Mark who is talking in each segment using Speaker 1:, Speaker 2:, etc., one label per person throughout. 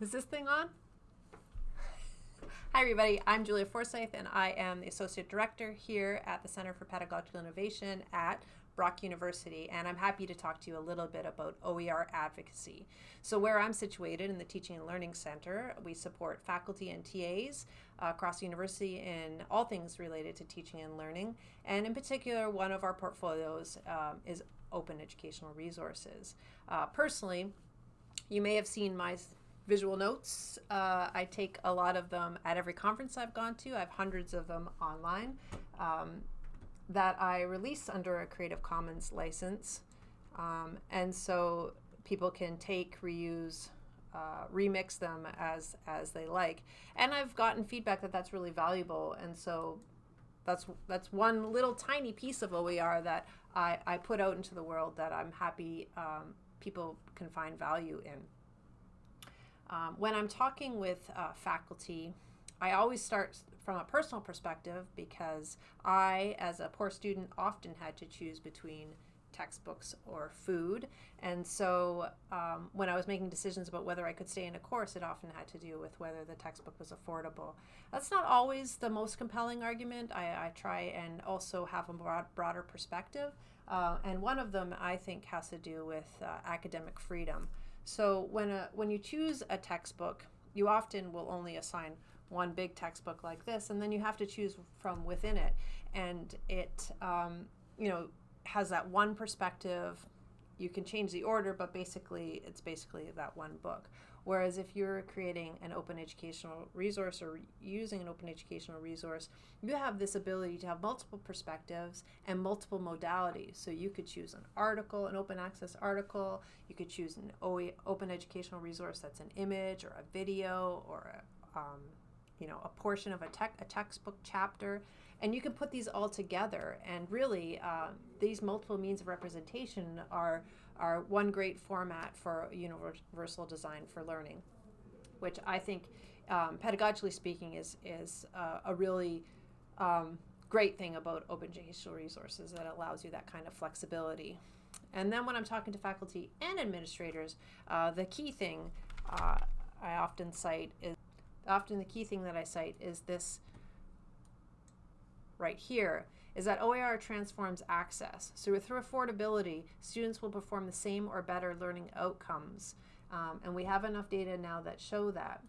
Speaker 1: Is this thing on? Hi, everybody. I'm Julia Forsyth, and I am the Associate Director here at the Center for Pedagogical Innovation at Brock University, and I'm happy to talk to you a little bit about OER advocacy. So, where I'm situated in the Teaching and Learning Center, we support faculty and TAs uh, across the university in all things related to teaching and learning, and in particular, one of our portfolios um, is open educational resources. Uh, personally, you may have seen my visual notes. Uh, I take a lot of them at every conference I've gone to. I have hundreds of them online um, that I release under a Creative Commons license. Um, and so people can take, reuse, uh, remix them as as they like. And I've gotten feedback that that's really valuable. And so that's that's one little tiny piece of OER that I, I put out into the world that I'm happy um, people can find value in. Um, when I'm talking with uh, faculty, I always start from a personal perspective because I, as a poor student, often had to choose between textbooks or food. And so um, when I was making decisions about whether I could stay in a course, it often had to do with whether the textbook was affordable. That's not always the most compelling argument. I, I try and also have a broad, broader perspective. Uh, and one of them, I think, has to do with uh, academic freedom. So when a, when you choose a textbook, you often will only assign one big textbook like this, and then you have to choose from within it. And it, um, you know, has that one perspective. You can change the order, but basically, it's basically that one book. Whereas if you're creating an open educational resource or using an open educational resource, you have this ability to have multiple perspectives and multiple modalities. So you could choose an article, an open access article, you could choose an open educational resource that's an image or a video or a, um, you know, a portion of a, tech, a textbook chapter. And you can put these all together. And really, uh, these multiple means of representation are are one great format for universal design for learning, which I think, um, pedagogically speaking, is is uh, a really um, great thing about open educational resources that allows you that kind of flexibility. And then when I'm talking to faculty and administrators, uh, the key thing uh, I often cite is often the key thing that I cite is this right here is that OER transforms access. So through affordability, students will perform the same or better learning outcomes. Um, and we have enough data now that show that.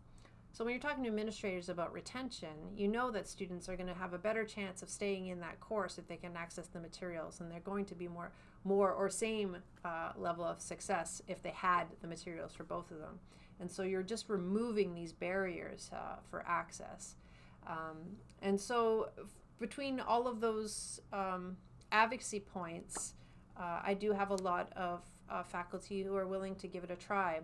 Speaker 1: So when you're talking to administrators about retention, you know that students are going to have a better chance of staying in that course if they can access the materials, and they're going to be more, more or same uh, level of success if they had the materials for both of them. And so you're just removing these barriers uh, for access. Um, and so between all of those um, advocacy points, uh, I do have a lot of uh, faculty who are willing to give it a try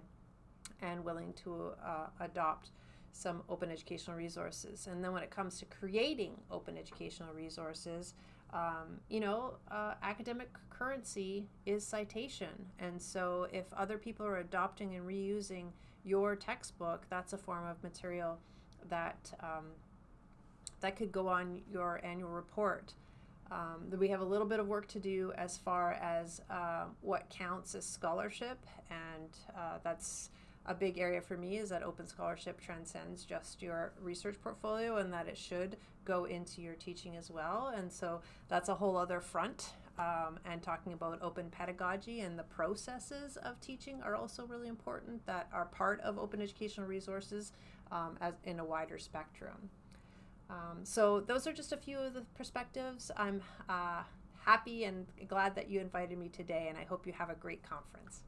Speaker 1: and willing to uh, adopt some open educational resources. And then when it comes to creating open educational resources, um, you know, uh, academic currency is citation. And so if other people are adopting and reusing your textbook, that's a form of material that um, that could go on your annual report. Um, we have a little bit of work to do as far as uh, what counts as scholarship, and uh, that's a big area for me is that open scholarship transcends just your research portfolio and that it should go into your teaching as well. And so that's a whole other front. Um, and talking about open pedagogy and the processes of teaching are also really important that are part of open educational resources um, as in a wider spectrum. Um, so those are just a few of the perspectives. I'm uh, happy and glad that you invited me today, and I hope you have a great conference.